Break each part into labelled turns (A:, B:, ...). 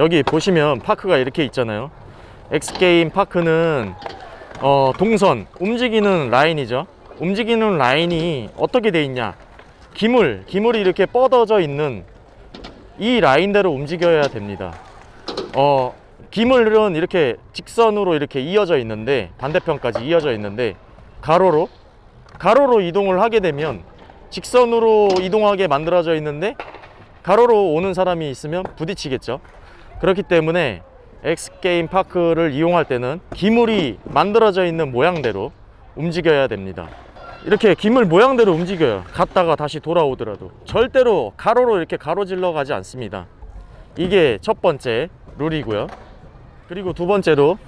A: 여기 보시면 park가 이렇게 있잖아요. X게임 park는 어, 동선 움직이는 라인이죠. 움직이는 라인이 어떻게 돼 있냐? 기물 기물이 이렇게 뻗어져 있는 이 라인대로 움직여야 됩니다. 어, 기물은 이렇게 직선으로 이렇게 이어져 있는데 반대편까지 이어져 있는데 가로로 가로로 이동을 하게 되면 직선으로 이동하게 만들어져 있는데 가로로 오는 사람이 있으면 부딪히겠죠 그렇기 때문에 X게임 park를 이용할 때는 기물이 만들어져 있는 모양대로 움직여야 됩니다. 이렇게 기물 모양대로 움직여요 갔다가 다시 돌아오더라도 절대로 가로로 이렇게 가로질러 가지 않습니다. 이게 첫 번째 룰이고요. 그리고 두 번째로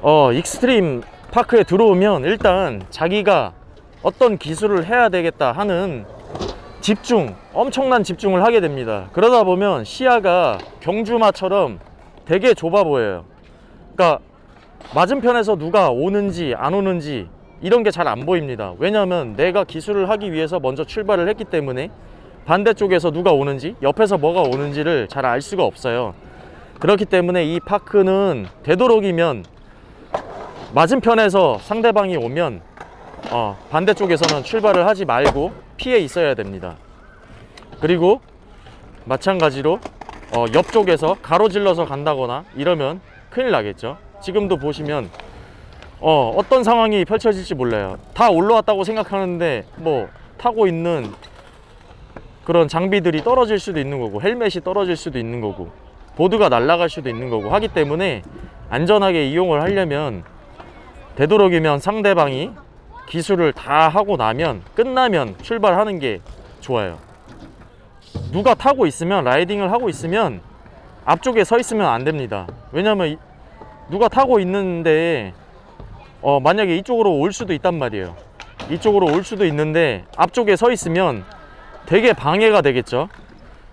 A: 어, extreme park에 들어오면 일단 자기가 어떤 기술을 해야 되겠다 하는 집중 엄청난 집중을 하게 됩니다. 그러다 보면 시야가 경주마처럼 되게 좁아 보여요. 그러니까 맞은편에서 누가 오는지 안 오는지 이런 게 잘 안 보입니다. 왜냐하면 내가 기술을 하기 위해서 먼저 출발을 했기 때문에 반대쪽에서 누가 오는지 옆에서 뭐가 오는지를 잘 알 수가 없어요. 그렇기 때문에 이 파크는 되도록이면 맞은편에서 상대방이 오면 어, 반대쪽에서는 출발을 하지 말고 피해 있어야 됩니다. 그리고 마찬가지로 어, 옆쪽에서 가로질러서 간다거나 이러면 큰일 나겠죠. 지금도 보시면 어, 어떤 상황이 펼쳐질지 몰라요. 다 올라왔다고 생각하는데 뭐 타고 있는 그런 장비들이 떨어질 수도 있는 거고 헬멧이 떨어질 수도 있는 거고 보드가 날아갈 수도 있는 거고 하기 때문에 안전하게 이용을 하려면 되도록이면 상대방이 기술을 다 하고 나면 끝나면 출발하는 게 좋아요. 누가 타고 있으면 라이딩을 하고 있으면 앞쪽에 서 있으면 안 됩니다. 왜냐면 이- 누가 타고 있는데 어, 만약에 이쪽으로 올 수도 있단 말이에요. 이쪽으로 올 수도 있는데 앞쪽에 서 있으면 되게 방해가 되겠죠?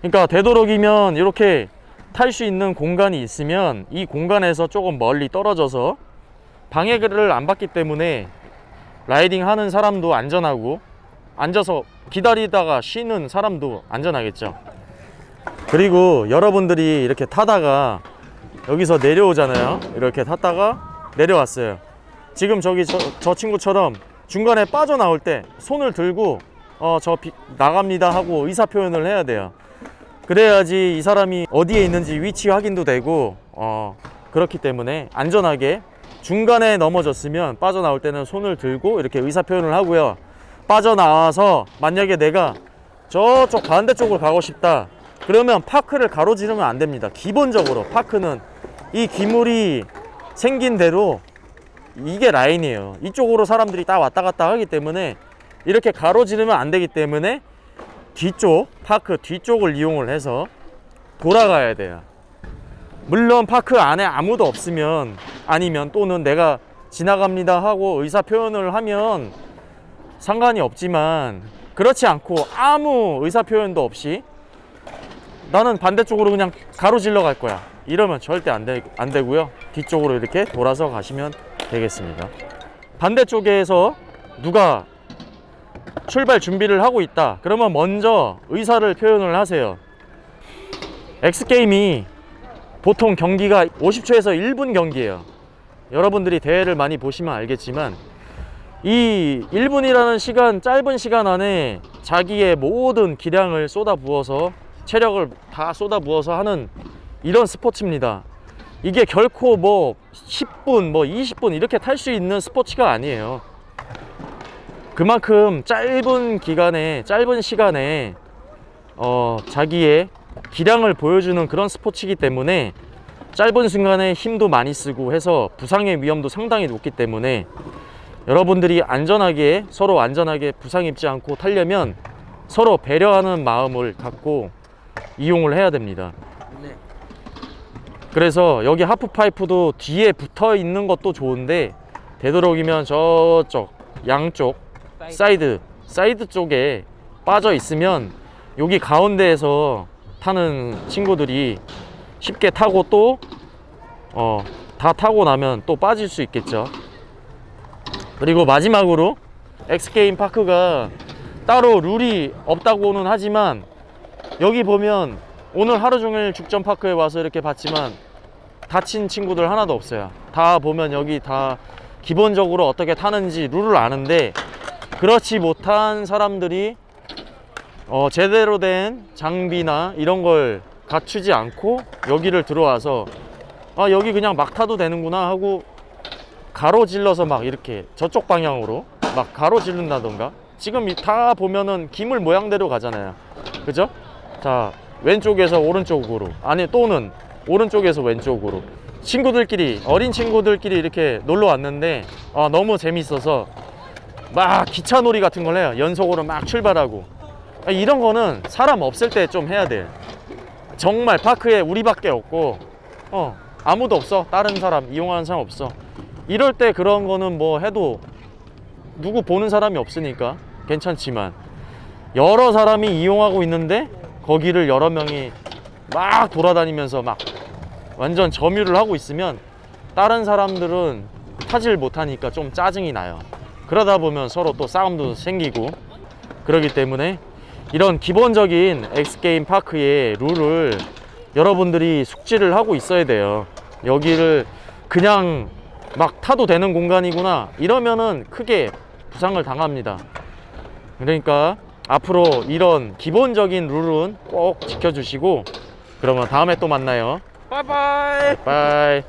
A: 그러니까 되도록이면 이렇게 탈 수 있는 공간이 있으면 이 공간에서 조금 멀리 떨어져서 방해를 안 받기 때문에 라이딩 하는 사람도 안전하고 앉아서 기다리다가 쉬는 사람도 안전하겠죠. 그리고 여러분들이 이렇게 타다가 여기서 내려오잖아요. 이렇게 탔다가 내려왔어요. 지금 저기 저, 저 친구처럼 중간에 빠져나올 때 손을 들고 어저 나갑니다 하고 의사표현을 해야 돼요. 그래야지 이 사람이 어디에 있는지 위치 확인도 되고 어 그렇기 때문에 안전하게 중간에 넘어졌으면 빠져나올 때는 손을 들고 이렇게 의사표현을 하고요. 빠져나와서 만약에 내가 저쪽 반대쪽으로 가고 싶다. 그러면 파크를 가로지르면 안 됩니다. 기본적으로 파크는 이 기물이 생긴 대로 이게 라인이에요. 이쪽으로 사람들이 다 왔다 갔다 하기 때문에 이렇게 가로지르면 안 되기 때문에 뒤쪽 파크 뒤쪽을 이용을 해서 돌아가야 돼요. 물론 파크 안에 아무도 없으면 아니면 또는 내가 지나갑니다 하고 의사 표현을 하면 상관이 없지만 그렇지 않고 아무 의사 표현도 없이 나는 반대쪽으로 그냥 가로질러 갈 거야. 이러면 절대 안, 되, 안 되고요. 뒤쪽으로 이렇게 돌아서 가시면 되겠습니다. 반대쪽에서 누가 출발 준비를 하고 있다. 그러면 먼저 의사를 표현을 하세요. X게임이 보통 경기가 50초에서 1분 경기예요 여러분들이 대회를 많이 보시면 알겠지만 이 1분이라는 시간 짧은 시간 안에 자기의 모든 기량을 쏟아 부어서 체력을 다 쏟아 부어서 하는 이런 스포츠입니다. 이게 결코 뭐 10분 뭐 20분 이렇게 탈 수 있는 스포츠가 아니에요. 그만큼 짧은 기간에 짧은 시간에 어, 자기의 기량을 보여주는 그런 스포츠이기 때문에 짧은 순간에 힘도 많이 쓰고 해서 부상의 위험도 상당히 높기 때문에 여러분들이 안전하게 서로 안전하게 부상 입지 않고 타려면 서로 배려하는 마음을 갖고 이용을 해야 됩니다
B: 네.
A: 그래서 여기 하프파이프도 뒤에 붙어 있는 것도 좋은데 되도록이면 저쪽 양쪽 사이드 사이드 쪽에 빠져 있으면 여기 가운데에서 타는 친구들이 쉽게 타고 또 어, 다 타고 나면 또 빠질 수 있겠죠 그리고 마지막으로 엑스게임 파크가 따로 룰이 없다고는 하지만 여기 보면 오늘 하루 종일 죽전파크에 와서 이렇게 봤지만 다친 친구들 하나도 없어요. 다 보면 여기 다 기본적으로 어떻게 타는지 룰을 아는데 그렇지 못한 사람들이 어, 제대로 된 장비나 이런 걸 갖추지 않고 여기를 들어와서 아 여기 그냥 막 타도 되는구나 하고 가로질러서 막 이렇게 저쪽 방향으로 막 가로지른다던가. 지금 이- 다 보면은 기물 모양대로 가잖아요. 그죠? 자 왼쪽에서 오른쪽으로 아니 또는 오른쪽에서 왼쪽으로. 친구들끼리 어린 친구들끼리 이렇게 놀러 왔는데 아, 너무 재밌어서 막 기차놀이 같은 걸 해요. 연속으로 막 출발하고. 아, 이런 거는 사람 없을 때 좀 해야 돼 정말 파크에 우리밖에 없고 어 아무도 없어. 다른 사람 이용하는 사람 없어. 이럴 때 그런 거는 뭐 해도 누구 보는 사람이 없으니까 괜찮지만 여러 사람이 이용하고 있는데 거기를 여러 명이 막 돌아다니면서 막 완전 점유를 하고 있으면 다른 사람들은 타질 못하니까 좀 짜증이 나요. 그러다 보면 서로 또 싸움도 생기고 그러기 때문에 이런 기본적인 X게임 park의 룰을 여러분들이 숙지를 하고 있어야 돼요. 여기를 그냥 막 타도 되는 공간이구나. 이러면은 크게 부상을 당합니다. 그러니까 앞으로 이런 기본적인 룰은 꼭 지켜주시고 그러면 다음에 또 만나요.
B: 바이바이.
A: 바이